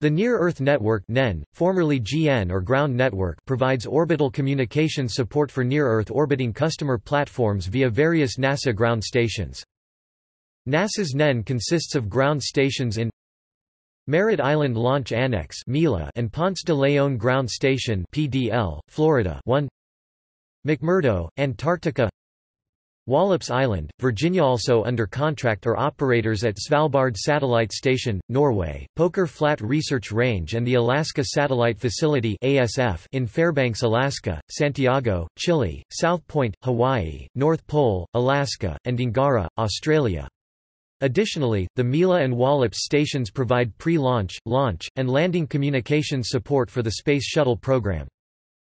The Near-Earth Network NEN, formerly GN or Ground Network provides orbital communication support for near-Earth orbiting customer platforms via various NASA ground stations. NASA's NEN consists of ground stations in Merritt Island Launch Annex and Ponce de Leon Ground Station PDL, Florida 1 McMurdo, Antarctica Wallops Island, Virginia also under contract are operators at Svalbard Satellite Station, Norway, Poker Flat Research Range and the Alaska Satellite Facility ASF in Fairbanks, Alaska, Santiago, Chile, South Point, Hawaii, North Pole, Alaska, and Dongara, Australia. Additionally, the Mila and Wallops stations provide pre-launch, launch, and landing communications support for the Space Shuttle program.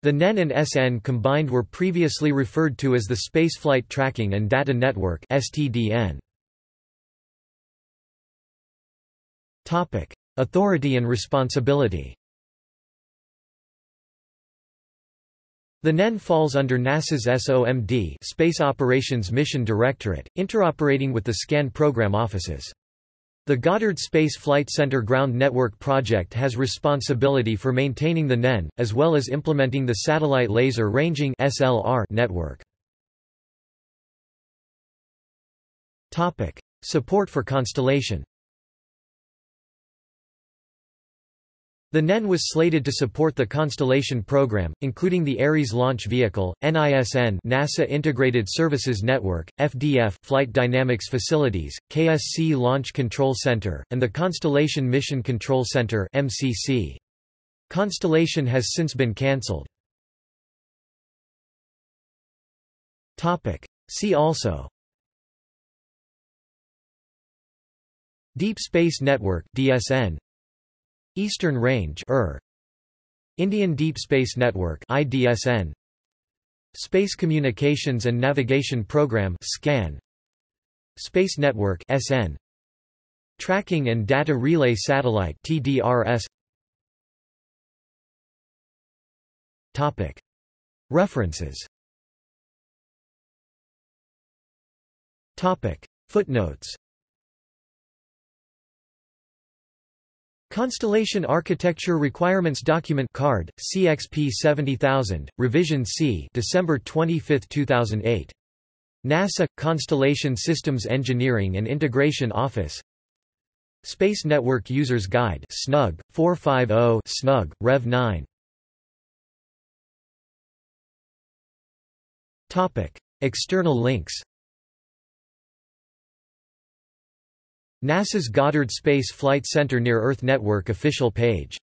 The NEN and SN combined were previously referred to as the Spaceflight Tracking and Data Network Authority and responsibility. The NEN falls under NASA's SOMD Space Operations Mission Directorate, interoperating with the SCAN program offices. The Goddard Space Flight Center Ground Network project has responsibility for maintaining the NEN, as well as implementing the Satellite Laser Ranging network. Support for Constellation The NEN was slated to support the Constellation program, including the Ares launch vehicle, NISN NASA Integrated Services Network, FDF Flight Dynamics Facilities, KSC Launch Control Center, and the Constellation Mission Control Center MCC. Constellation has since been cancelled. See also Deep Space Network DSN Eastern Range ER. Indian Deep Space Network IDSN Space Communications and Navigation Program SCAN Space Network SN Tracking and Data Relay Satellite TDRS Topic. References. Topic. Footnotes Constellation Architecture Requirements Document Card, CXP 70000, Revision C December 25, 2008. NASA – Constellation Systems Engineering and Integration Office. Space Network Users Guide SNUG, 450 SNUG, Rev 9 External links NASA's Goddard Space Flight Center Near Earth Network official page